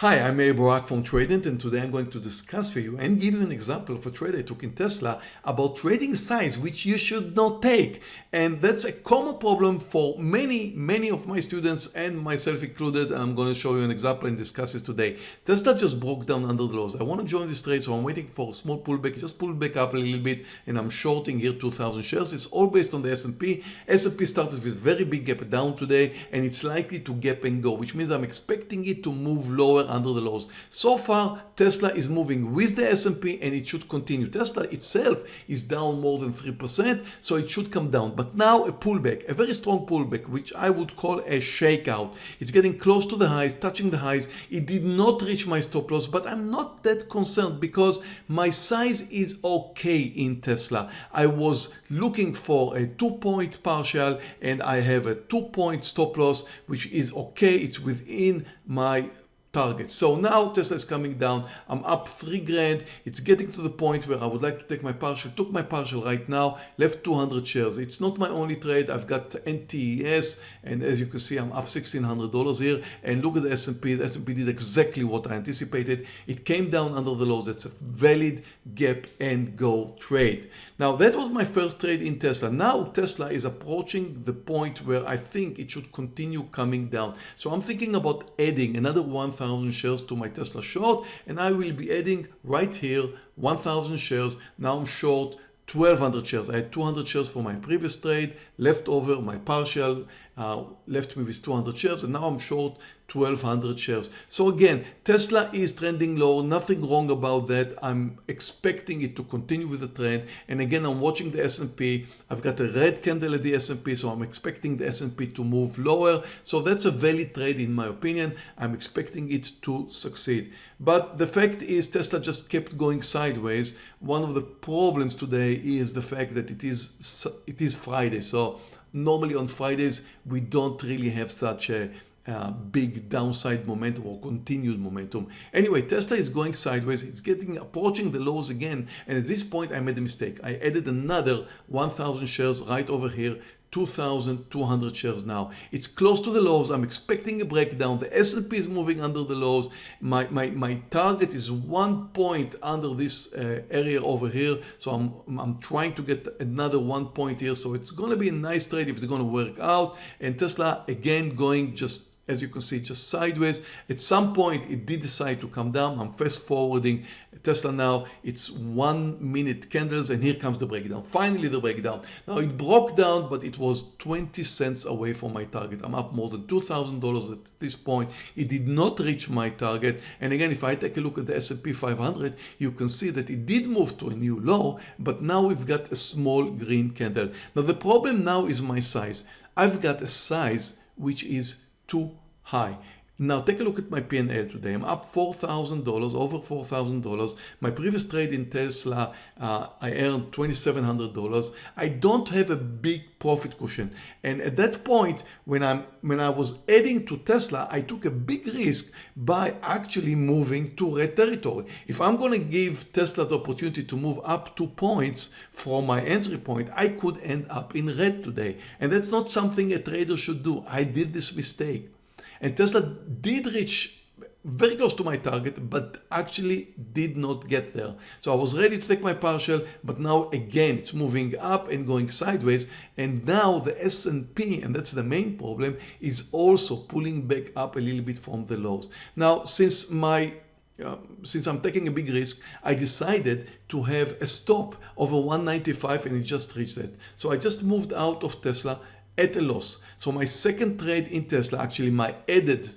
Hi, I'm Meir Barak from Tradenet and today I'm going to discuss for you and give you an example of a trade I took in Tesla about trading size which you should not take. And that's a common problem for many, many of my students and myself included. I'm going to show you an example and discuss it today. Tesla just broke down under the lows. I want to join this trade so I'm waiting for a small pullback, just pull back up a little bit and I'm shorting here 2000 shares. It's all based on the S&P. S&P started with very big gap down today and it's likely to gap and go which means I'm expecting it to move lower under the lows. So far, Tesla is moving with the S&P and it should continue. Tesla itself is down more than 3%, so it should come down. But now a pullback, a very strong pullback, which I would call a shakeout. It's getting close to the highs, touching the highs. It did not reach my stop loss, but I'm not that concerned because my size is okay in Tesla. I was looking for a two point partial and I have a two point stop loss, which is okay. It's within my target. So now Tesla is coming down. I'm up three grand. It's getting to the point where I would like to take my partial. Took my partial right now, left 200 shares. It's not my only trade. I've got NTES and as you can see, I'm up $1,600 here. And look at the S&P. The S&P did exactly what I anticipated. It came down under the lows. It's a valid gap and go trade. Now that was my first trade in Tesla. Now Tesla is approaching the point where I think it should continue coming down. So I'm thinking about adding another 1,000 shares to my Tesla short and I will be adding right here 1,000 shares. Now I'm short 1200 shares. I had 200 shares for my previous trade, left over my partial, uh, left me with 200 shares and now I'm short 1200 shares. So again, Tesla is trending low, nothing wrong about that. I'm expecting it to continue with the trend. And again, I'm watching the S&P. I've got a red candle at the S&P, so I'm expecting the S&P to move lower. So that's a valid trade in my opinion. I'm expecting it to succeed. But the fact is Tesla just kept going sideways. One of the problems today is the fact that it is it is Friday. So normally on Fridays, we don't really have such a big downside momentum or continued momentum. Anyway, Tesla is going sideways. It's getting approaching the lows again. And at this point, I made a mistake. I added another 1,000 shares right over here 2,200 shares now. It's close to the lows. I'm expecting a breakdown. The S&P is moving under the lows. My, my, my target is one point under this uh, area over here. So I'm, I'm trying to get another one point here. So it's going to be a nice trade if it's going to work out. And Tesla again going just as you can see just sideways. At some point it did decide to come down. I'm fast forwarding tesla now. It's one minute candles and here comes the breakdown. Finally the breakdown. Now it broke down but it was 20 cents away from my target. I'm up more than two thousand dollars at this point. It did not reach my target. And again if i take a look at the S&P 500 you can see that it did move to a new low but now we've got a small green candle. Now the problem now is my size. I've got a size which is too high. Now take a look at my P&L today. I'm up $4,000, over $4,000. My previous trade in Tesla, uh, I earned $2,700. I don't have a big profit cushion. And at that point, when, I'm, when I was adding to Tesla, I took a big risk by actually moving to red territory. If I'm going to give Tesla the opportunity to move up two points from my entry point, I could end up in red today. And that's not something a trader should do. I did this mistake. And Tesla did reach very close to my target, but actually did not get there. So I was ready to take my partial, but now again, it's moving up and going sideways. And now the S&P, and that's the main problem, is also pulling back up a little bit from the lows. Now, since my uh, since I'm taking a big risk, I decided to have a stop over 195 and it just reached that. So I just moved out of Tesla at a loss. So my second trade in Tesla, actually my added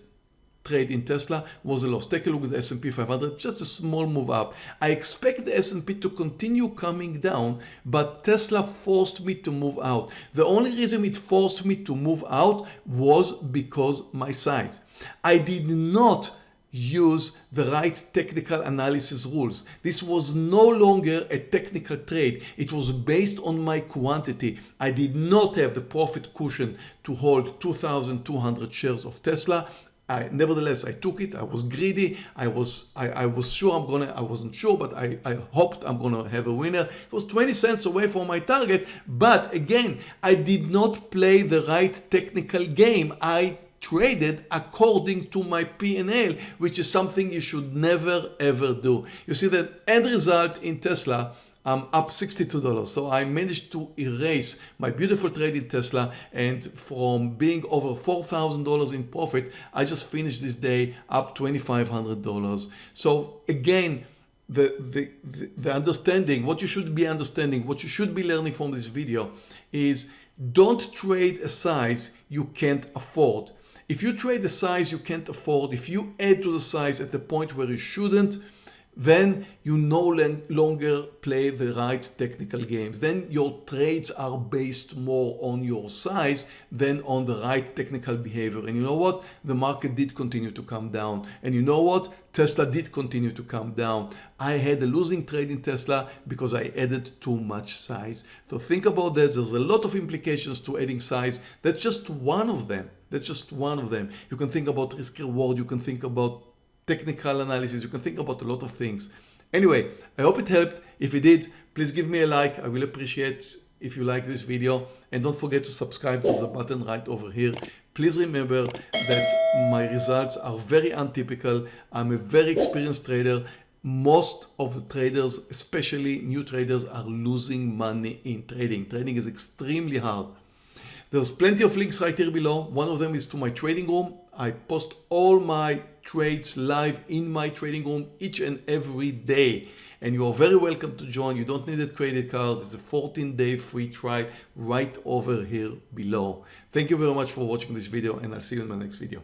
trade in Tesla was a loss. Take a look at the S&P 500, just a small move up. I expect the S&P to continue coming down, but Tesla forced me to move out. The only reason it forced me to move out was because my size. I did not use the right technical analysis rules. This was no longer a technical trade. It was based on my quantity. I did not have the profit cushion to hold 2,200 shares of Tesla. I, nevertheless, I took it. I was greedy. I was I, I was sure I'm gonna. I wasn't sure, but I, I hoped I'm gonna have a winner. It was 20 cents away from my target. But again, I did not play the right technical game. I traded according to my P&L, which is something you should never ever do. You see that end result in Tesla I'm up $62. So I managed to erase my beautiful trade in Tesla and from being over $4,000 in profit, I just finished this day up $2,500. So again, the, the, the, the understanding, what you should be understanding, what you should be learning from this video is don't trade a size you can't afford. If you trade the size you can't afford, if you add to the size at the point where you shouldn't, then you no longer play the right technical games. Then your trades are based more on your size than on the right technical behavior. And you know what? The market did continue to come down. And you know what? Tesla did continue to come down. I had a losing trade in Tesla because I added too much size. So think about that. There's a lot of implications to adding size. That's just one of them. That's just one of them. You can think about risk reward. You can think about technical analysis. You can think about a lot of things. Anyway, I hope it helped. If it did, please give me a like. I will appreciate if you like this video and don't forget to subscribe to the button right over here. Please remember that my results are very untypical. I'm a very experienced trader. Most of the traders, especially new traders, are losing money in trading. Trading is extremely hard. There's plenty of links right here below. One of them is to my trading room. I post all my trades live in my trading room each and every day. And you are very welcome to join. You don't need a credit card. It's a 14 day free trial right over here below. Thank you very much for watching this video and i'll see you in my next video